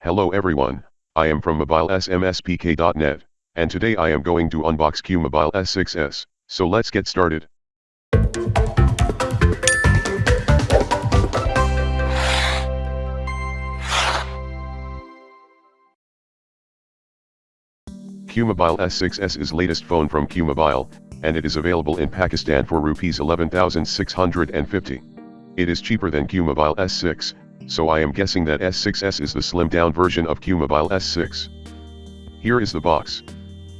Hello everyone, I am from mobilesmspk.net, and today I am going to unbox QMobile S6s, so let's get started. QMobile S6s is latest phone from QMobile, and it is available in Pakistan for rupees 11,650. It is cheaper than QMobile S6, so I am guessing that S6s is the slimmed down version of QMobile S6. Here is the box.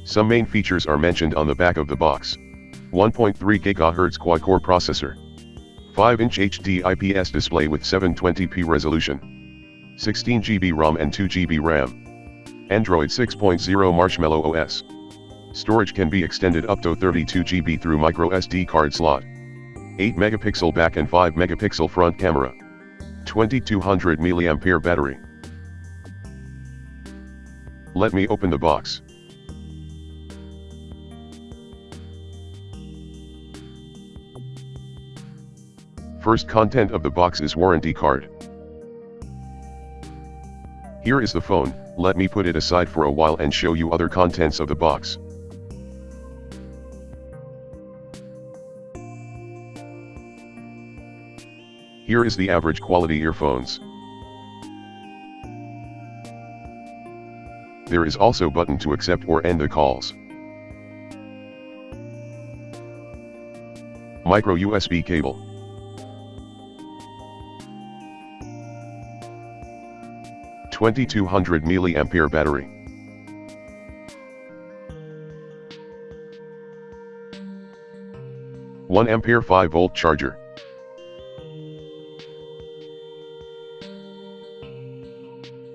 Some main features are mentioned on the back of the box. 1.3 GHz quad-core processor. 5-inch HD IPS display with 720p resolution. 16 GB ROM and 2 GB RAM. Android 6.0 Marshmallow OS. Storage can be extended up to 32 GB through micro SD card slot. 8 megapixel back and 5 megapixel front camera. 2200 mAh battery. Let me open the box. First content of the box is warranty card. Here is the phone, let me put it aside for a while and show you other contents of the box. Here is the average quality earphones. There is also button to accept or end the calls. Micro USB cable. Twenty-two hundred milliampere battery. One ampere 5 volt charger.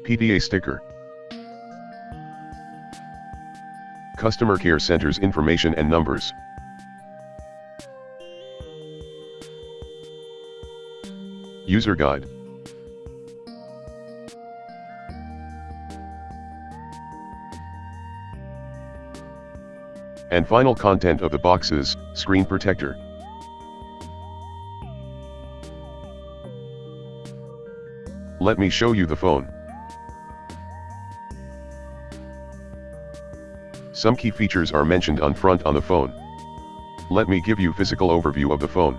PTA sticker. Customer Care Center's information and numbers. User Guide. And final content of the boxes, screen protector. Let me show you the phone. Some key features are mentioned on front on the phone. Let me give you physical overview of the phone.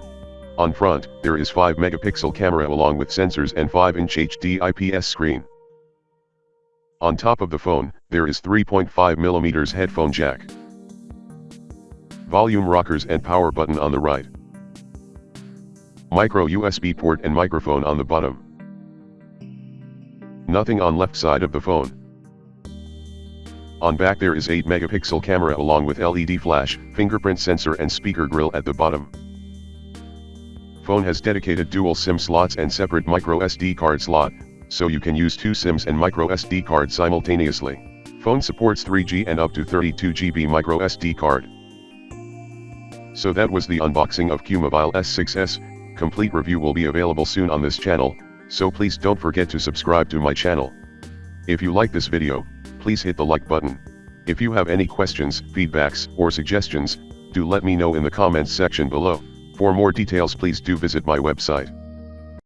On front, there is 5 megapixel camera along with sensors and 5 inch HD IPS screen. On top of the phone, there is 3.5 mm headphone jack. Volume rockers and power button on the right. Micro USB port and microphone on the bottom. Nothing on left side of the phone. On back there is 8 megapixel camera along with LED flash, fingerprint sensor and speaker grill at the bottom. Phone has dedicated dual SIM slots and separate micro SD card slot, so you can use two SIMs and micro SD card simultaneously. Phone supports 3G and up to 32GB micro SD card. So that was the unboxing of QMobile S6s, complete review will be available soon on this channel, so please don't forget to subscribe to my channel. If you like this video, please hit the like button. If you have any questions, feedbacks, or suggestions, do let me know in the comments section below. For more details please do visit my website.